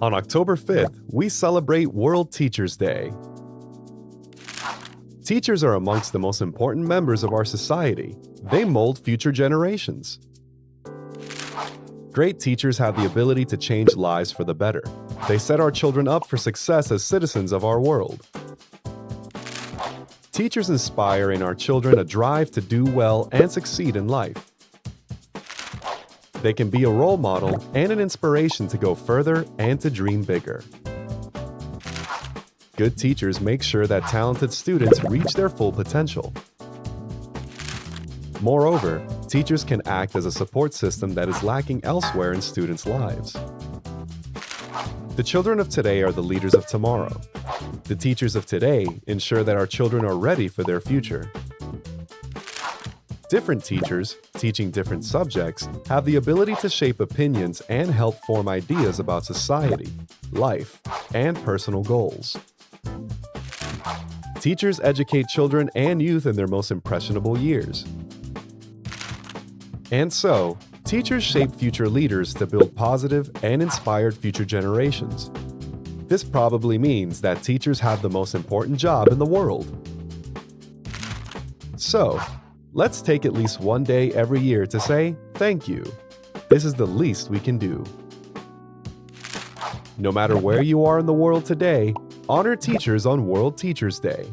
On October 5th, we celebrate World Teachers Day. Teachers are amongst the most important members of our society. They mold future generations. Great teachers have the ability to change lives for the better. They set our children up for success as citizens of our world. Teachers inspire in our children a drive to do well and succeed in life. They can be a role model and an inspiration to go further and to dream bigger. Good teachers make sure that talented students reach their full potential. Moreover, teachers can act as a support system that is lacking elsewhere in students' lives. The children of today are the leaders of tomorrow. The teachers of today ensure that our children are ready for their future. Different teachers, teaching different subjects, have the ability to shape opinions and help form ideas about society, life, and personal goals. Teachers educate children and youth in their most impressionable years. And so, teachers shape future leaders to build positive and inspired future generations. This probably means that teachers have the most important job in the world. So, Let's take at least one day every year to say thank you. This is the least we can do. No matter where you are in the world today, honor teachers on World Teachers Day.